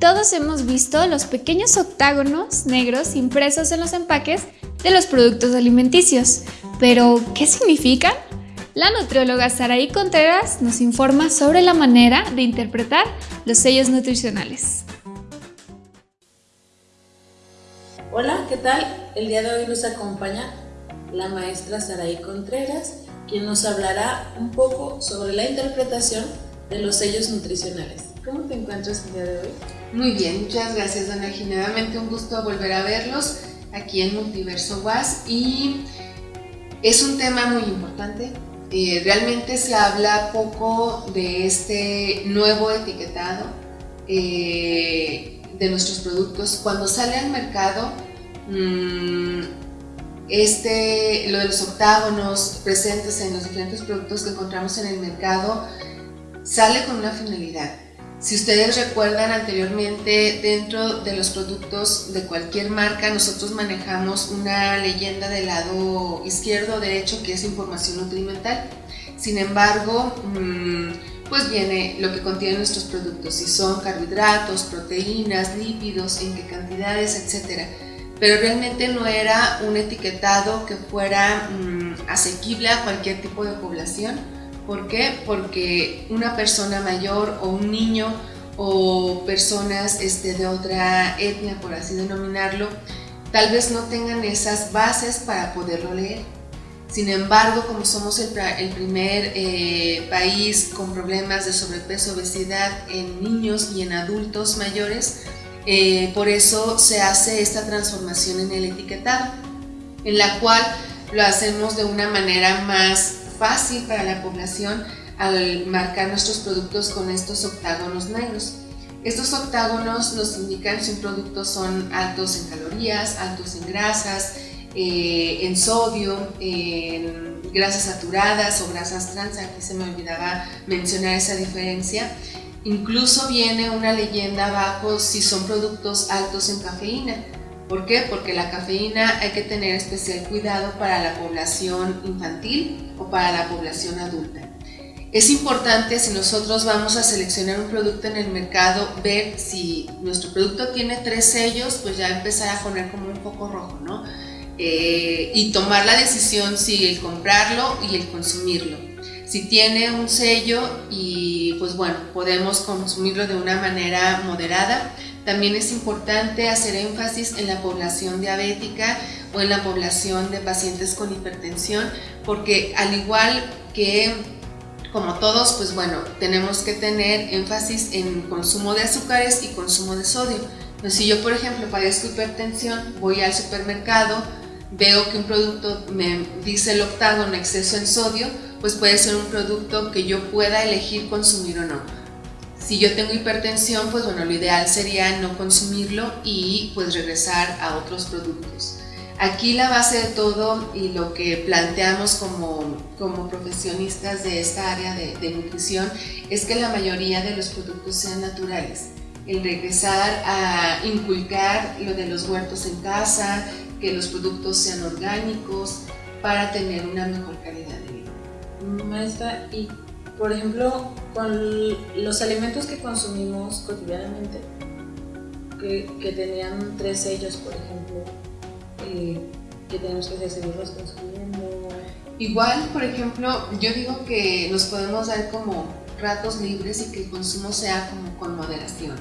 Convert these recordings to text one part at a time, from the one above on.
Todos hemos visto los pequeños octágonos negros impresos en los empaques de los productos alimenticios, pero ¿qué significan? La nutrióloga Saraí Contreras nos informa sobre la manera de interpretar los sellos nutricionales. Hola, ¿qué tal? El día de hoy nos acompaña la maestra Saraí Contreras, quien nos hablará un poco sobre la interpretación de los sellos nutricionales. ¿Cómo te encuentras el día de hoy? Muy bien, muchas gracias Dona Nuevamente un gusto volver a verlos aquí en Multiverso WAS y es un tema muy importante. Eh, realmente se habla poco de este nuevo etiquetado eh, de nuestros productos. Cuando sale al mercado, mm, este, lo de los octágonos presentes en los diferentes productos que encontramos en el mercado sale con una finalidad si ustedes recuerdan anteriormente, dentro de los productos de cualquier marca, nosotros manejamos una leyenda del lado izquierdo o derecho que es información nutrimental. Sin embargo, mm, pues viene lo que contienen nuestros productos, si son carbohidratos, proteínas, lípidos, en qué cantidades, etc. Pero realmente no era un etiquetado que fuera mm, asequible a cualquier tipo de población ¿Por qué? Porque una persona mayor o un niño o personas este, de otra etnia, por así denominarlo, tal vez no tengan esas bases para poderlo leer. Sin embargo, como somos el, primer eh, país con problemas de sobrepeso, obesidad en niños y en adultos mayores, eh, por eso se hace esta transformación en el etiquetado, en la cual lo hacemos de una manera más fácil para la población al marcar nuestros productos con estos octágonos negros. Estos octágonos nos indican si un producto son altos en calorías, altos en grasas, eh, en sodio, en grasas saturadas o grasas trans, aquí se me olvidaba mencionar esa diferencia. Incluso viene una leyenda abajo si son productos altos en cafeína. ¿Por qué? Porque la cafeína hay que tener especial cuidado para la población infantil o para la población adulta. Es importante si nosotros vamos a seleccionar un producto en el mercado, ver si nuestro producto tiene tres sellos, pues ya empezar a poner como un poco rojo, ¿no? Eh, y tomar la decisión si el comprarlo y el consumirlo. Si tiene un sello y pues bueno, podemos consumirlo de una manera moderada, también es importante hacer énfasis en la población diabética o en la población de pacientes con hipertensión, porque al igual que como todos, pues bueno, tenemos que tener énfasis en consumo de azúcares y consumo de sodio. Entonces, si yo, por ejemplo, padezco hipertensión, voy al supermercado, veo que un producto me dice el octágono exceso en sodio, pues puede ser un producto que yo pueda elegir consumir o no. Si yo tengo hipertensión, pues bueno, lo ideal sería no consumirlo y pues regresar a otros productos. Aquí la base de todo y lo que planteamos como, como profesionistas de esta área de, de nutrición es que la mayoría de los productos sean naturales. El regresar a inculcar lo de los huertos en casa, que los productos sean orgánicos para tener una mejor calidad de vida. Maestra, ¿y por ejemplo, con los alimentos que consumimos cotidianamente, que, tenían tres sellos, por ejemplo, eh, que tenemos que seguirlos consumiendo. Igual, por ejemplo, yo digo que nos podemos dar como ratos libres y que el consumo sea como con moderación.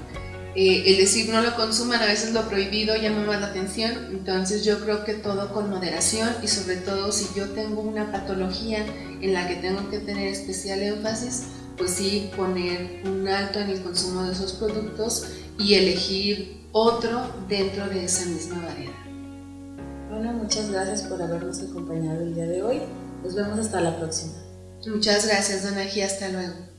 Eh, el decir no lo consuman, a veces lo prohibido llama más la atención, entonces yo creo que todo con moderación y sobre todo si yo tengo una patología en la que tengo que tener especial énfasis, pues sí poner un alto en el consumo de esos productos y elegir otro dentro de esa misma variedad. Bueno, muchas gracias por habernos acompañado el día de hoy. Nos vemos hasta la próxima. Muchas gracias, Dona G. Hasta luego.